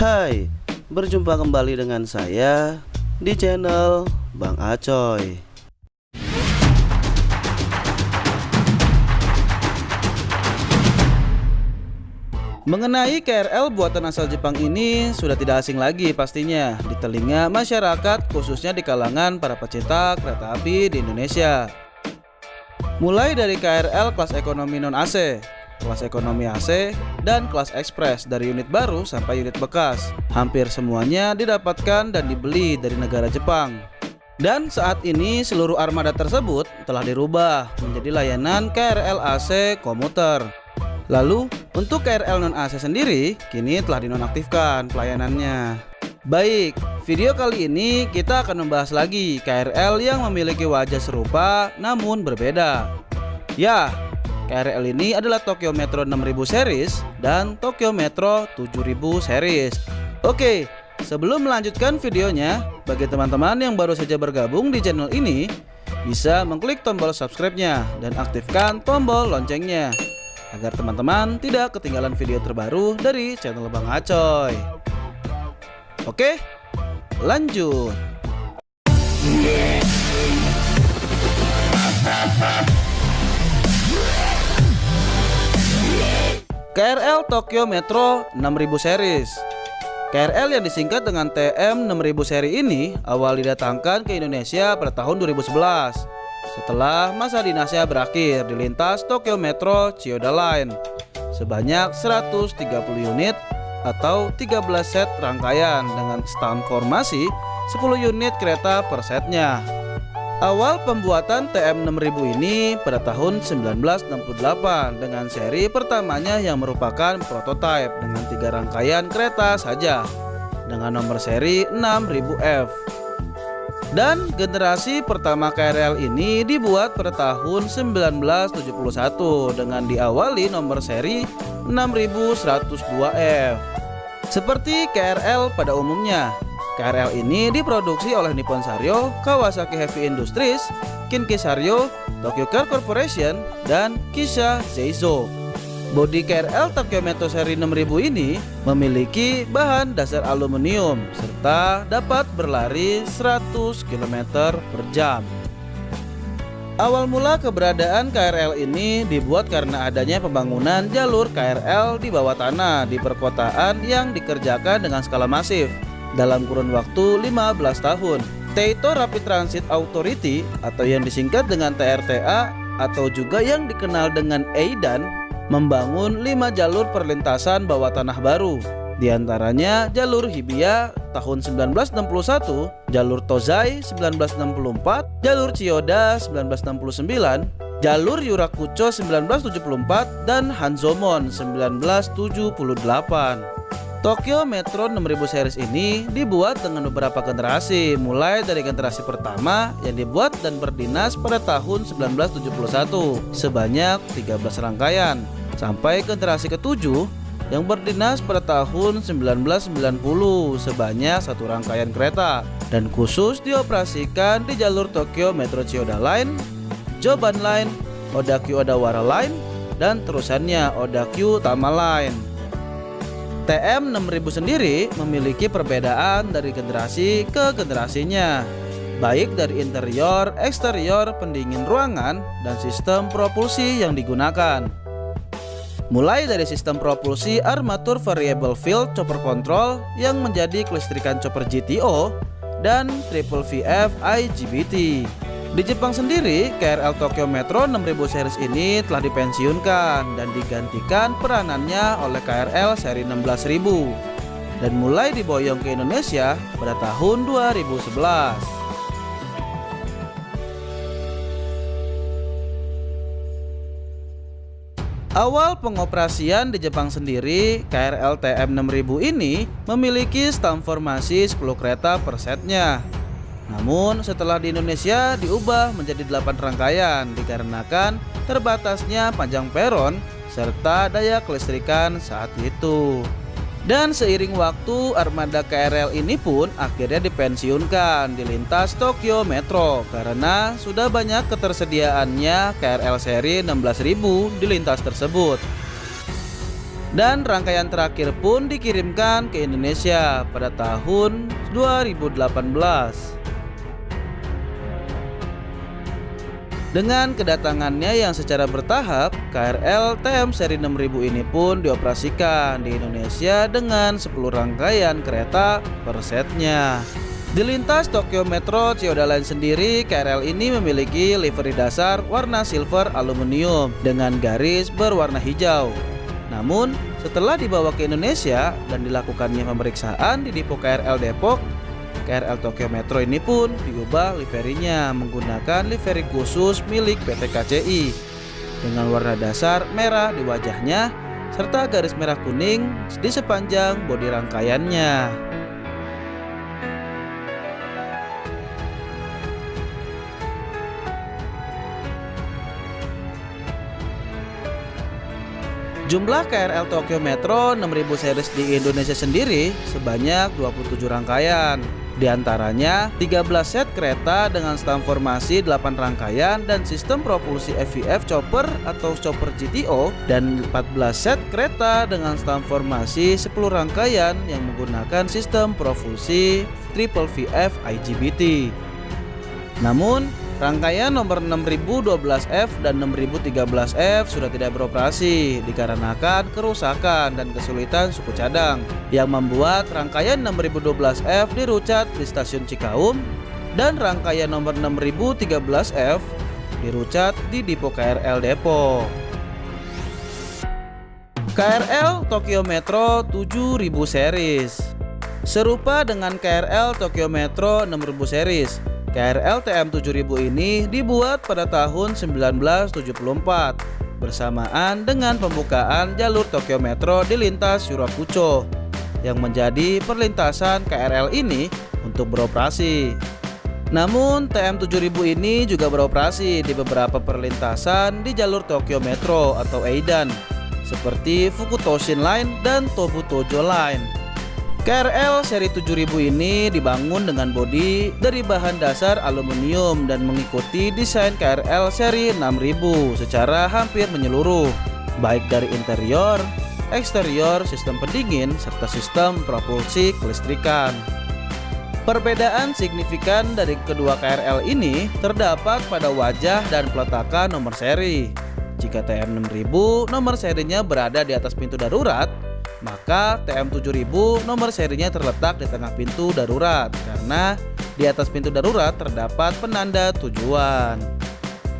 Hai, berjumpa kembali dengan saya di channel Bang Acoy. Mengenai KRL buatan asal Jepang ini sudah tidak asing lagi pastinya di telinga masyarakat khususnya di kalangan para pecinta kereta api di Indonesia. Mulai dari KRL kelas ekonomi non AC, kelas ekonomi AC, dan kelas ekspres dari unit baru sampai unit bekas. Hampir semuanya didapatkan dan dibeli dari negara Jepang. Dan saat ini seluruh armada tersebut telah dirubah menjadi layanan KRL AC komuter. Lalu untuk KRL non AC sendiri kini telah dinonaktifkan pelayanannya. Baik, video kali ini kita akan membahas lagi KRL yang memiliki wajah serupa namun berbeda. Ya, KRL ini adalah Tokyo Metro 6000 series dan Tokyo Metro 7000 series. Oke, sebelum melanjutkan videonya, bagi teman-teman yang baru saja bergabung di channel ini, bisa mengklik tombol subscribe-nya dan aktifkan tombol loncengnya agar teman-teman tidak ketinggalan video terbaru dari channel Bang Acoy. Oke, lanjut. KRL Tokyo Metro 6000 series KRL yang disingkat dengan TM 6000 seri ini awal didatangkan ke Indonesia pada tahun 2011 setelah masa dinasnya berakhir di lintas Tokyo Metro Chiyoda Line sebanyak 130 unit atau 13 set rangkaian dengan stand formasi 10 unit kereta per setnya. Awal pembuatan TM6000 ini pada tahun 1968 dengan seri pertamanya yang merupakan prototipe dengan tiga rangkaian kereta saja dengan nomor seri 6000F. Dan generasi pertama KRL ini dibuat pada tahun 1971 dengan diawali nomor seri 6102F. Seperti KRL pada umumnya, KRL ini diproduksi oleh Nippon Sanyo, Kawasaki Heavy Industries, Kinki Sanyo, Tokyo Car Corporation, dan Kisha Seizo. Bodi KRL Tokyo Metro seri 6000 ini memiliki bahan dasar aluminium serta dapat berlari 100 km per jam. Awal mula keberadaan KRL ini dibuat karena adanya pembangunan jalur KRL di bawah tanah di perkotaan yang dikerjakan dengan skala masif dalam kurun waktu 15 tahun. Teito Rapid Transit Authority atau yang disingkat dengan TRTA atau juga yang dikenal dengan EIDAN membangun 5 jalur perlintasan bawah tanah baru di antaranya jalur Hibiya tahun 1961, jalur Tozai 1964, jalur Chiyoda 1969, jalur Yurakucho 1974, dan Hanzomon 1978. Tokyo Metro 6000 series ini dibuat dengan beberapa generasi. Mulai dari generasi pertama yang dibuat dan berdinas pada tahun 1971 sebanyak 13 rangkaian. Sampai generasi ketujuh yang berdinas pada tahun 1990 sebanyak satu rangkaian kereta. Dan khusus dioperasikan di jalur Tokyo Metro Chiyoda Line, Joban Line, Odakyu Odawara Line, dan terusannya Odakyu Tama Line. TM 6000 sendiri memiliki perbedaan dari generasi ke generasinya, baik dari interior, eksterior, pendingin ruangan, dan sistem propulsi yang digunakan. Mulai dari sistem propulsi armatur variable field chopper control yang menjadi kelistrikan chopper GTO dan triple VF IGBT. Di Jepang sendiri, KRL Tokyo Metro 6000 series ini telah dipensiunkan dan digantikan peranannya oleh KRL seri 16000 dan mulai diboyong ke Indonesia pada tahun 2011. Awal pengoperasian di Jepang sendiri, KRL TM 6000 ini memiliki stam formasi 10 kereta per setnya. Namun setelah di Indonesia diubah menjadi 8 rangkaian dikarenakan terbatasnya panjang peron serta daya kelistrikan saat itu. Dan seiring waktu armada KRL ini pun akhirnya dipensiunkan di lintas Tokyo Metro karena sudah banyak ketersediaannya KRL seri 16000 di lintas tersebut. Dan rangkaian terakhir pun dikirimkan ke Indonesia pada tahun 2018. Dengan kedatangannya yang secara bertahap, KRL TM seri 6000 ini pun dioperasikan di Indonesia dengan 10 rangkaian kereta per setnya. Di lintas Tokyo Metro Chiyoda Line sendiri, KRL ini memiliki livery dasar warna silver aluminium dengan garis berwarna hijau. Namun, setelah dibawa ke Indonesia dan dilakukannya pemeriksaan di Depo KRL Depok, KRL Tokyo Metro ini pun diubah liverinya menggunakan livery khusus milik PT KCI dengan warna dasar merah di wajahnya serta garis merah kuning di sepanjang bodi rangkaiannya. Jumlah KRL Tokyo Metro 6000 series di Indonesia sendiri sebanyak 27 rangkaian di antaranya 13 set kereta dengan stam formasi 8 rangkaian dan sistem propulsi FVF chopper atau chopper GTO dan 14 set kereta dengan stam formasi 10 rangkaian yang menggunakan sistem propulsi triple VF IGBT. Namun, Rangkaian nomor 6012F dan 6013F sudah tidak beroperasi dikarenakan kerusakan dan kesulitan suku cadang yang membuat rangkaian 6012F dirucat di stasiun Cikaum dan rangkaian nomor 6013F dirucat di Depo KRL Depok. KRL Tokyo Metro 7000 series Serupa dengan KRL Tokyo Metro 6000 series KRL TM 7000 ini dibuat pada tahun 1974 bersamaan dengan pembukaan jalur Tokyo Metro di lintas Yurakucho yang menjadi perlintasan KRL ini untuk beroperasi. Namun TM 7000 ini juga beroperasi di beberapa perlintasan di jalur Tokyo Metro atau Eidan seperti Fukutoshin Line dan Tobutojo Line. KRL seri 7000 ini dibangun dengan bodi dari bahan dasar aluminium dan mengikuti desain KRL seri 6000 secara hampir menyeluruh, baik dari interior, eksterior, sistem pendingin, serta sistem propulsi kelistrikan. Perbedaan signifikan dari kedua KRL ini terdapat pada wajah dan peletakan nomor seri. Jika TM6000 nomor serinya berada di atas pintu darurat, maka TM7000 nomor serinya terletak di tengah pintu darurat karena di atas pintu darurat terdapat penanda tujuan.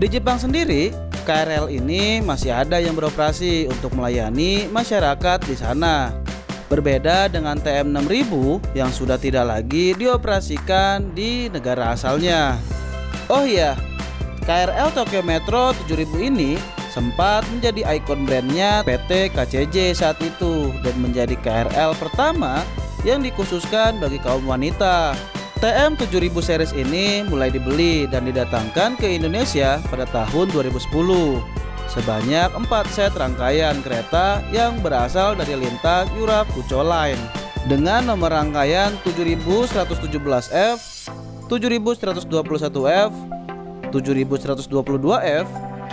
Di Jepang sendiri, KRL ini masih ada yang beroperasi untuk melayani masyarakat di sana. Berbeda dengan TM6000 yang sudah tidak lagi dioperasikan di negara asalnya. Oh iya, KRL Tokyo Metro 7000 ini sempat menjadi ikon brandnya PT KCJ saat itu dan menjadi KRL pertama yang dikhususkan bagi kaum wanita. TM 7000 series ini mulai dibeli dan didatangkan ke Indonesia pada tahun 2010 sebanyak 4 set rangkaian kereta yang berasal dari lintas Yurakucho Line dengan nomor rangkaian 7117F, 7121F, 7122F,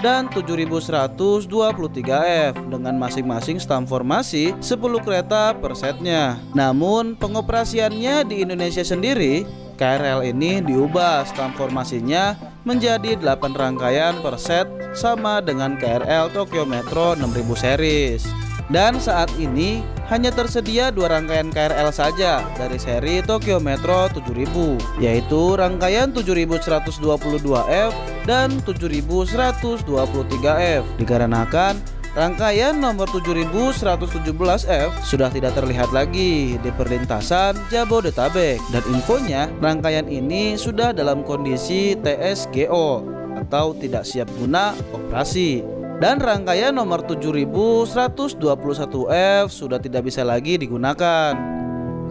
dan 7123F dengan masing-masing stam formasi 10 kereta per setnya. Namun pengoperasiannya di Indonesia sendiri KRL ini diubah stam formasinya menjadi 8 rangkaian per set sama dengan KRL Tokyo Metro 6000 series. Dan saat ini hanya tersedia dua rangkaian KRL saja dari seri Tokyo Metro 7000 yaitu rangkaian 7122F dan 7123F dikarenakan Rangkaian nomor 7117F sudah tidak terlihat lagi di perlintasan Jabodetabek. Dan infonya rangkaian ini sudah dalam kondisi TSGO atau tidak siap guna operasi dan rangkaian nomor 7121F sudah tidak bisa lagi digunakan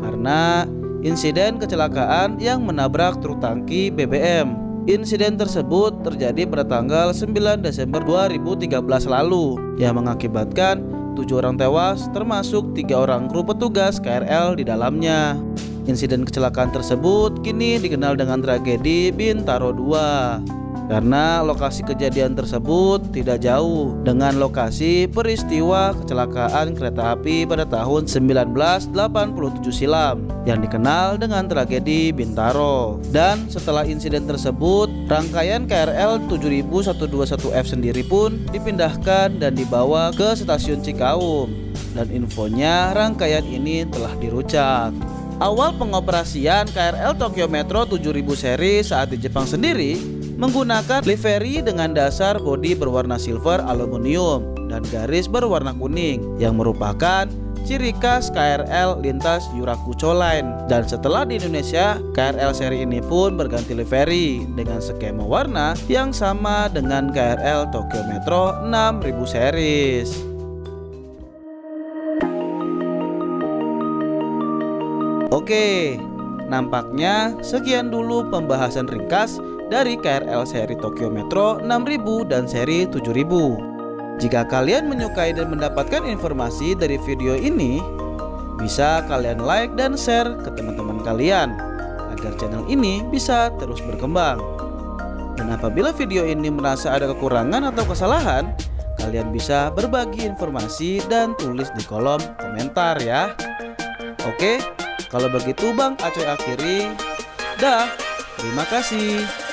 karena insiden kecelakaan yang menabrak truk tangki BBM. Insiden tersebut terjadi pada tanggal 9 Desember 2013 lalu yang mengakibatkan tujuh orang tewas termasuk tiga orang kru petugas KRL di dalamnya. Insiden kecelakaan tersebut kini dikenal dengan tragedi Bintaro 2. Karena lokasi kejadian tersebut tidak jauh dengan lokasi peristiwa kecelakaan kereta api pada tahun 1987 silam yang dikenal dengan tragedi Bintaro. Dan setelah insiden tersebut, rangkaian KRL 7121F sendiri pun dipindahkan dan dibawa ke stasiun Cikaum. Dan infonya rangkaian ini telah dirucak. Awal pengoperasian KRL Tokyo Metro 7000 seri saat di Jepang sendiri menggunakan livery dengan dasar bodi berwarna silver aluminium dan garis berwarna kuning yang merupakan ciri khas KRL lintas Yurakucho Line. Dan setelah di Indonesia KRL seri ini pun berganti livery dengan skema warna yang sama dengan KRL Tokyo Metro 6000 series Oke, nampaknya sekian dulu pembahasan ringkas dari KRL seri Tokyo Metro 6000 dan seri 7000. Jika kalian menyukai dan mendapatkan informasi dari video ini, bisa kalian like dan share ke teman-teman kalian agar channel ini bisa terus berkembang. Dan apabila video ini merasa ada kekurangan atau kesalahan, kalian bisa berbagi informasi dan tulis di kolom komentar ya. Oke, kalau begitu Bang Acoy akhiri. Dah, terima kasih.